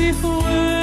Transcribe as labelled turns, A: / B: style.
A: if we